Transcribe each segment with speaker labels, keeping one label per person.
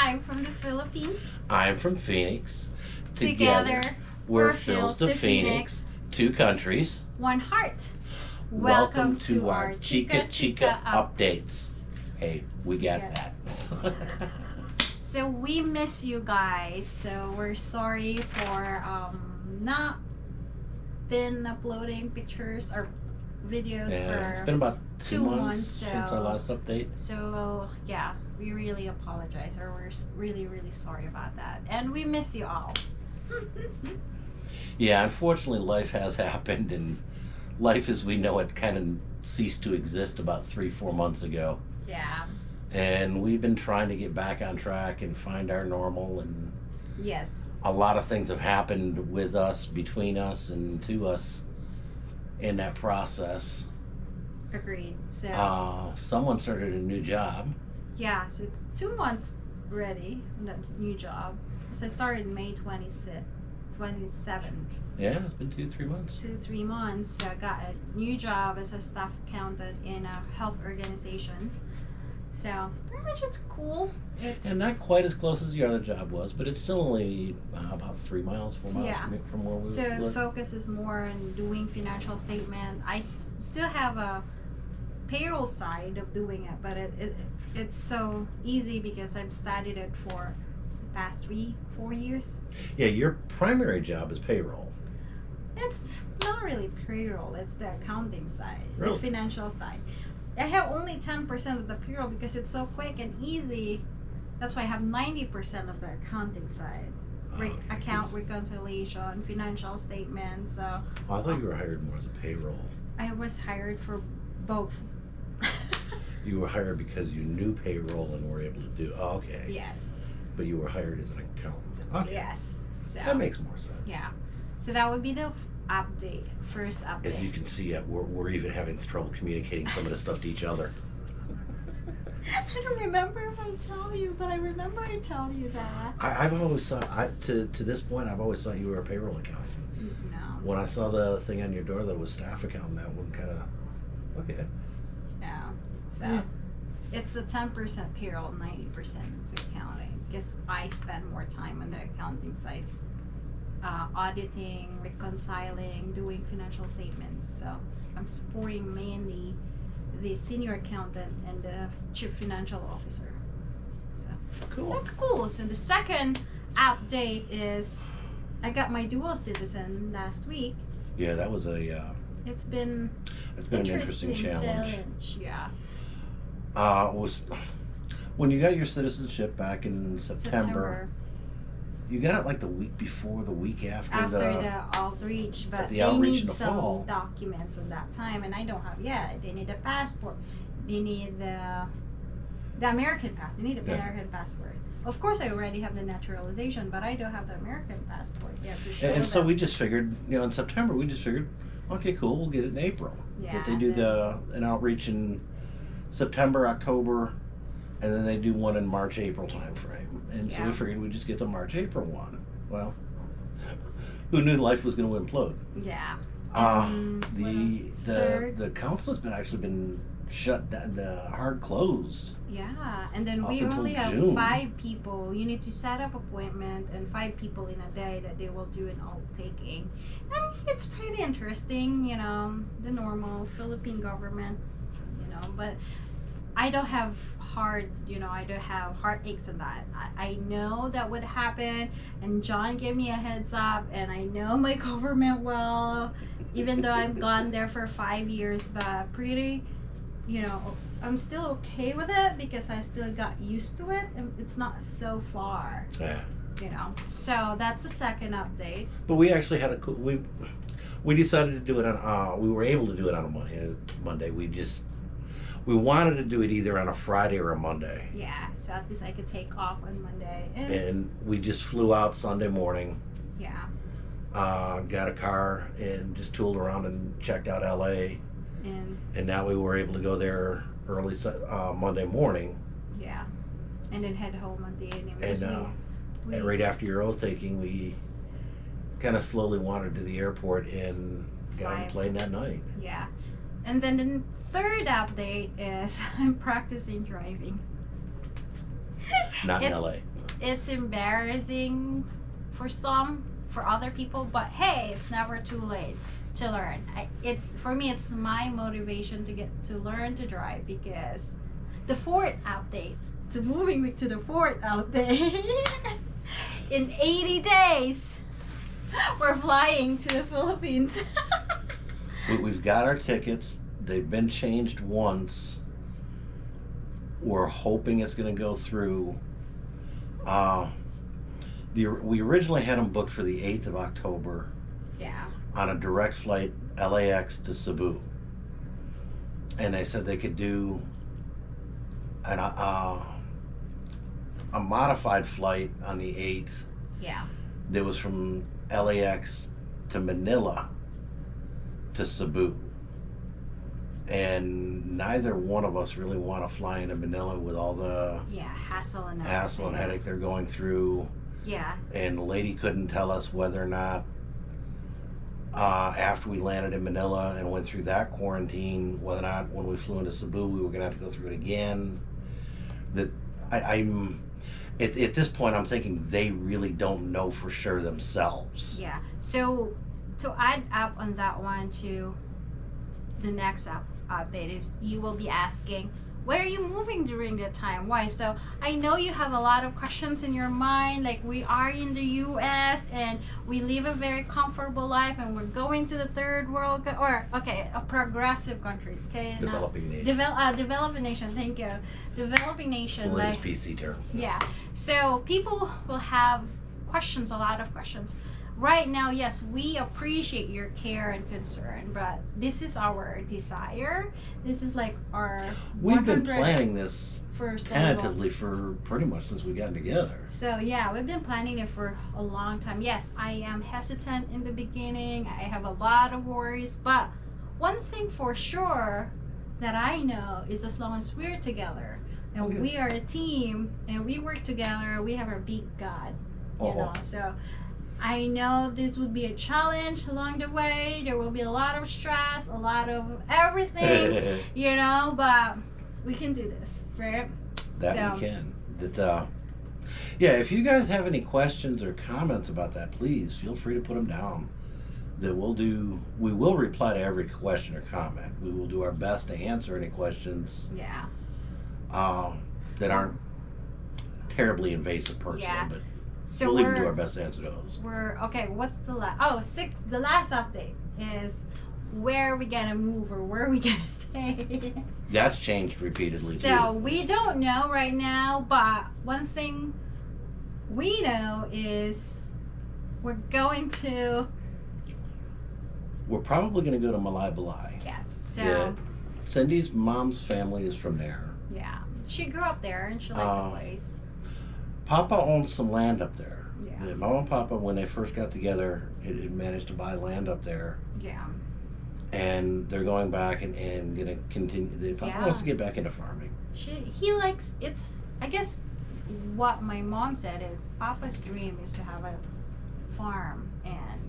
Speaker 1: I'm from the Philippines.
Speaker 2: I'm from Phoenix.
Speaker 1: Together,
Speaker 2: we're
Speaker 1: we're
Speaker 2: Phil's to
Speaker 1: to
Speaker 2: Phoenix, two countries.
Speaker 1: one heart.
Speaker 2: Welcome, to our Chica Chica updates. Hey, we got
Speaker 1: Yeah.
Speaker 2: that.
Speaker 1: So we miss you guys. So we're sorry for um not been uploading pictures or videos
Speaker 2: yeah, it's been about two,
Speaker 1: two
Speaker 2: months,
Speaker 1: months,
Speaker 2: since our last update.
Speaker 1: So yeah, we really apologize, or we're really really sorry about that, and we miss you all.
Speaker 2: Yeah, unfortunately, life has happened, and life as we know it kind of ceased to exist about three, four months ago.
Speaker 1: yeah.
Speaker 2: And we've been trying to get back on track and find our normal, and
Speaker 1: Yes.
Speaker 2: a lot of things have happened with us, between us, and to us in that process.
Speaker 1: Agreed. So
Speaker 2: Uh, someone started a new job.
Speaker 1: yeah, so it's two months ready on the new job. So I started May 26th, 27th.
Speaker 2: Yeah, it's been two, three months.
Speaker 1: two three months so i got a new job as a staff accountant in a health organization so pretty much it's cool it's
Speaker 2: And not quite as close as the other job was, but it's still only uh, about three miles, four miles
Speaker 1: Yeah.
Speaker 2: from, from where we were.
Speaker 1: so it
Speaker 2: live.
Speaker 1: focuses more on doing financial statement i s- still have a payroll side of doing it but it, it it's so easy because i've studied it for the past three four years
Speaker 2: Yeah, your primary job is payroll.
Speaker 1: It's not really payroll, it's the accounting side,
Speaker 2: Really?
Speaker 1: the financial side. I have only 10% of the payroll because it's so quick and easy. That's why I have 90% of the accounting side. Oh, Re-
Speaker 2: Oh,
Speaker 1: account reconciliation, financial statements. So
Speaker 2: Oh, I thought you were hired more as a payroll.
Speaker 1: I was hired for both.
Speaker 2: You were hired because you knew payroll and were able to do. Oh, okay.
Speaker 1: yes.
Speaker 2: But you were hired as an accountant. Okay.
Speaker 1: Yes. So
Speaker 2: That makes more sense.
Speaker 1: yeah. So that would be the update, first update.
Speaker 2: As you can see, uh, we're, we're even having trouble communicating some of the stuff to each other.
Speaker 1: I don't remember if I tell you, but I remember I tell you that.
Speaker 2: I, I've always thought, I, to, to this point, I've always thought you were a payroll accountant.
Speaker 1: No.
Speaker 2: When I saw the thing on your door that was staff accountant, that one kind of, okay.
Speaker 1: Yeah, So
Speaker 2: Yeah.
Speaker 1: it's the ten percent payroll, ninety percent is accounting. Because I spend more time on the accounting side. Uh, auditing, reconciling, doing financial statements. So I'm supporting mainly the senior accountant and the chief financial officer.
Speaker 2: Cool.
Speaker 1: That's cool. So the second update is I got my dual citizen last week.
Speaker 2: Yeah, that was a, uh,
Speaker 1: It's been
Speaker 2: it's been an interesting challenge.
Speaker 1: challenge. Yeah.
Speaker 2: Uh, was when you got your citizenship back in September,
Speaker 1: September.
Speaker 2: You got it like the week before, the week after,
Speaker 1: after
Speaker 2: the.
Speaker 1: the, outreach, but
Speaker 2: the
Speaker 1: they
Speaker 2: outreach
Speaker 1: need
Speaker 2: the
Speaker 1: some
Speaker 2: fall.
Speaker 1: documents of that time, and I don't have yet. They need a passport. They need the the American pass. They need an
Speaker 2: Yeah.
Speaker 1: American passport. Of course, I already have the naturalization, but I don't have the American passport yet
Speaker 2: and, and so we just figured, you know, in September we just figured, okay, cool, we'll get it in April.
Speaker 1: yeah,
Speaker 2: that they do the an outreach in September, October, and then they do one in March, April time frame. And so we figured we'd just get the March, April one. Well, who knew life was going to implode?
Speaker 1: yeah.
Speaker 2: Uh,
Speaker 1: Um,
Speaker 2: the the
Speaker 1: third-
Speaker 2: the council has been actually been shut down, the hard closed.
Speaker 1: Yeah, and then we only have
Speaker 2: June.
Speaker 1: five people. You need to set up appointment and five people in a day that they will do an all taking. And it's pretty interesting, you know, the normal Philippine government, you know, but I don't have hard, you know, I don't have heartaches and that. I, I know that would happen, and John gave me a heads up, and I know my government well, even though I've gone there for five years, but pretty, you know, I'm still okay with it because I still got used to it, and it's not so far,
Speaker 2: Yeah.
Speaker 1: you know. So that's the second update.
Speaker 2: But we actually had a cool, we we decided to do it on uh we were able to do it on a Monday. Monday. We just we wanted to do it either on a Friday or a Monday.
Speaker 1: Yeah, so at least I could take off on Monday. And,
Speaker 2: And we just flew out Sunday morning,
Speaker 1: yeah,
Speaker 2: uh, got a car and just tooled around and checked out LA.
Speaker 1: and
Speaker 2: And now we were able to go there early uh, Monday morning.
Speaker 1: yeah, and then head home on the evening.
Speaker 2: And uh,
Speaker 1: we,
Speaker 2: and right after your oath taking, we kind of slowly wandered to the airport and got on the plane that night.
Speaker 1: yeah, and then the third update is I'm practicing driving.
Speaker 2: not in
Speaker 1: It's-
Speaker 2: LA.
Speaker 1: it's embarrassing for some, for other people, but hey, it's never too late to learn. I, it's for me, it's my motivation to get to learn to drive because the fourth update. So moving me to the Ford update. In 80 days, we're flying to the Philippines.
Speaker 2: We, we've got our tickets. They've been changed once. We're hoping it's going to go through. Uh, the, we originally had them booked for the 8th of October
Speaker 1: yeah.
Speaker 2: on a direct flight LAX to Cebu. And they said they could do an, uh, a modified flight on the 8th
Speaker 1: Yeah.
Speaker 2: that was from LAX to Manila to Cebu. And neither one of us really want to fly into Manila with all the
Speaker 1: Yeah. Hassle and
Speaker 2: hassle and headache they're going through.
Speaker 1: Yeah.
Speaker 2: And the lady couldn't tell us whether or not, uh, after we landed in Manila and went through that quarantine, whether or not when we flew into Cebu we were going to have to go through it again. That I, I'm. At, at this point, I'm thinking they really don't know for sure themselves.
Speaker 1: Yeah. So to add up on that one to the next up update is you will be asking where are you moving during that time why so i know you have a lot of questions in your mind like we are in the us and we live a very comfortable life and we're going to the third world or okay a progressive country okay not-
Speaker 2: Developing nation.
Speaker 1: develop uh, developing nation thank you developing
Speaker 2: the
Speaker 1: nation
Speaker 2: latest
Speaker 1: like
Speaker 2: PC term.
Speaker 1: yeah. So people will have questions, a lot of questions. Right now, yes, we appreciate your care and concern, but this is our desire. This is like our
Speaker 2: We've been planning this
Speaker 1: for so long.
Speaker 2: tentatively for pretty much since we got together.
Speaker 1: So yeah, we've been planning it for a long time. Yes, I am hesitant in the beginning. I have a lot of worries, but one thing for sure that I know is as long as we're together and
Speaker 2: Okay.
Speaker 1: we are a team and we work together, we have our big God. You
Speaker 2: Uh-huh.
Speaker 1: know, so I know this would be a challenge along the way. There will be a lot of stress, a lot of everything, you know, but we can do this, right?
Speaker 2: that
Speaker 1: So-
Speaker 2: we can. That uh, yeah. If you guys have any questions or comments about that, please feel free to put them down. That we'll do. We will reply to every question or comment. We will do our best to answer any questions
Speaker 1: Yeah.
Speaker 2: uh, that aren't terribly invasive personally,
Speaker 1: Yeah.
Speaker 2: but
Speaker 1: So
Speaker 2: we'll
Speaker 1: we're
Speaker 2: even do our best to answer those.
Speaker 1: we're okay what's the last oh six the last update is where are we gonna move or where are we gonna stay
Speaker 2: That's changed repeatedly
Speaker 1: so
Speaker 2: too.
Speaker 1: we don't know right now but one thing we know is we're going to
Speaker 2: We're probably going to go to Malaybalay.
Speaker 1: yes so
Speaker 2: Yeah. Cindy's mom's family is from there.
Speaker 1: yeah she grew up there and she liked
Speaker 2: Oh.
Speaker 1: the um, place
Speaker 2: Papa owns some land up there.
Speaker 1: yeah
Speaker 2: Mama and Papa, when they first got together, it, had managed to buy land up there,
Speaker 1: yeah
Speaker 2: and they're going back and, and gonna continue. The, Papa
Speaker 1: Yeah.
Speaker 2: wants to get back into farming.
Speaker 1: she he likes it's i guess what my mom said is papa's dream is to have a farm and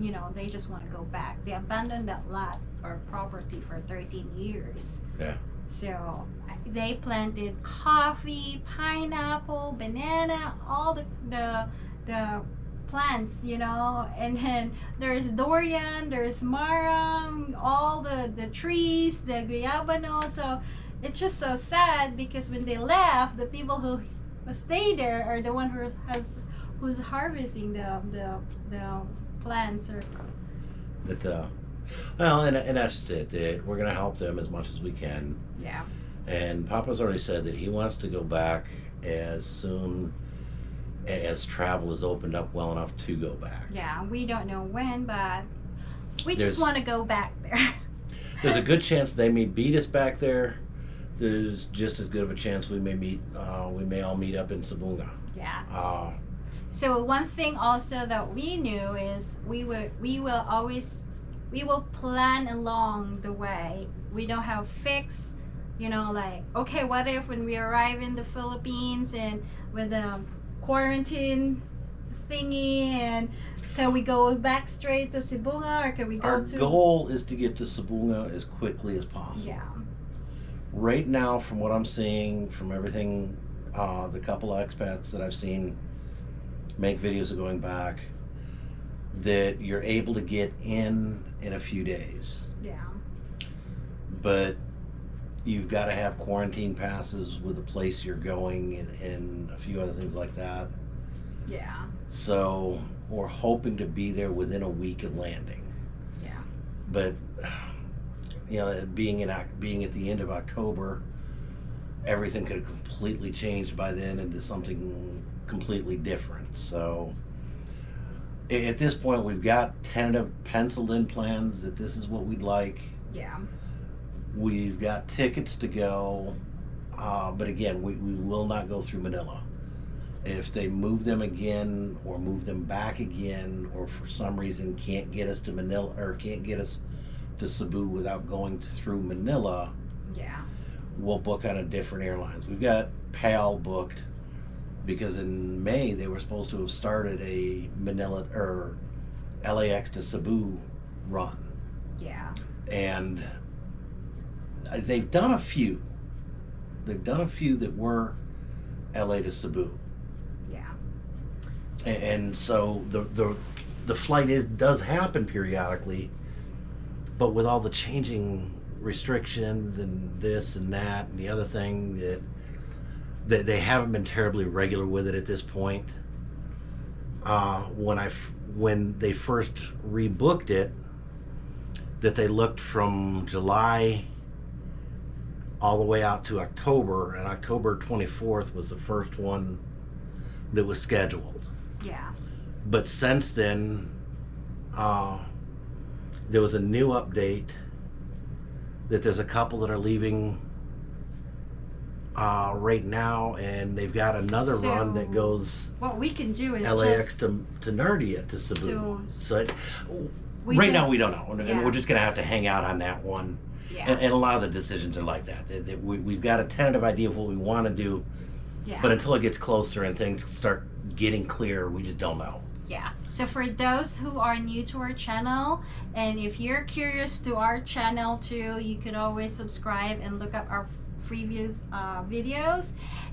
Speaker 1: you know they just want to go back they abandoned that lot or property for 13 years
Speaker 2: Yeah.
Speaker 1: So they planted coffee pineapple banana all the the the plants you know? And then there's durian there's marang all the the trees the guayabano. So it's just so sad because when they left the people who who stay there are the one who has who's harvesting the the the plants or
Speaker 2: That uh, well, and, and that's just it. We're gonna help them as much as we can.
Speaker 1: yeah
Speaker 2: And Papa's already said that he wants to go back as soon as travel is opened up well enough to go back.
Speaker 1: yeah we don't know when but we
Speaker 2: There's-
Speaker 1: just want to go back there
Speaker 2: There's a good chance they may beat us back there. There's just as good of a chance we may meet. Uh, we may all meet up in Sabunga.
Speaker 1: yeah
Speaker 2: Uh,
Speaker 1: So one thing also that we knew is we would we will always we will plan along the way. We don't have fixed, you know, like okay, what if when we arrive in the Philippines and with the quarantine thingy and can we go back straight to Sibunga or can we go
Speaker 2: our
Speaker 1: to
Speaker 2: goal is to get to Sabunga as quickly as possible.
Speaker 1: Yeah.
Speaker 2: Right now, from what I'm seeing, from everything uh, the couple of expats that I've seen make videos of going back, that you're able to get in in a few days,
Speaker 1: Yeah.
Speaker 2: but you've got to have quarantine passes with the place you're going and, and a few other things like that.
Speaker 1: Yeah.
Speaker 2: So we're hoping to be there within a week of landing.
Speaker 1: Yeah.
Speaker 2: But you know, being in being at the end of October, everything could have completely changed by then into something completely different. So at this point, we've got tentative penciled in plans that this is what we'd like.
Speaker 1: Yeah.
Speaker 2: We've got tickets to go, uh, but again, we, we will not go through Manila. If they move them again or move them back again, or for some reason can't get us to Manila or can't get us to Cebu without going through Manila,
Speaker 1: Yeah.
Speaker 2: we'll book on a different airlines. We've got PAL booked because in May they were supposed to have started a Manila or LAX to Cebu run
Speaker 1: Yeah.
Speaker 2: and they've done a few. They've done a few that were LA to Cebu,
Speaker 1: Yeah.
Speaker 2: and, and so the the the flight is does happen periodically, but with all the changing restrictions and this and that and the other thing that that they haven't been terribly regular with it at this point. Uh, when I when they first rebooked it, that they looked from July all the way out to October, and October 24th was the first one that was scheduled.
Speaker 1: Yeah.
Speaker 2: But since then, uh, there was a new update that there's a couple that are leaving uh, right now, and they've got another run that goes
Speaker 1: What we can do is
Speaker 2: LAX
Speaker 1: just
Speaker 2: to, to Narita to Cebu.
Speaker 1: So-
Speaker 2: So, it,
Speaker 1: we
Speaker 2: right now
Speaker 1: just-
Speaker 2: we don't know, and, and
Speaker 1: yeah.
Speaker 2: we're just gonna have to hang out on that one.
Speaker 1: Yeah.
Speaker 2: And, and a lot of the decisions are like that. That, that we, we've got a tentative idea of what we want to do,
Speaker 1: yeah.
Speaker 2: but until it gets closer and things start getting clear, we just don't know.
Speaker 1: Yeah. So for those who are new to our channel, and if you're curious to our channel too, you could always subscribe and look up our previous uh, videos.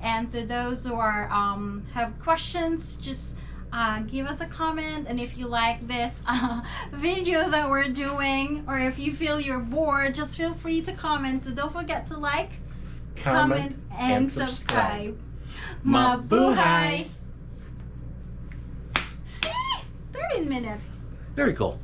Speaker 1: And to those who are um, have questions, just uh, give us a comment. And if you like this uh, video that we're doing, or if you feel you're bored, just feel free to comment. So don't forget to like, comment, and,
Speaker 2: and
Speaker 1: subscribe.
Speaker 2: subscribe. Mabuhay!
Speaker 1: See? 30 minutes.
Speaker 2: Very cool.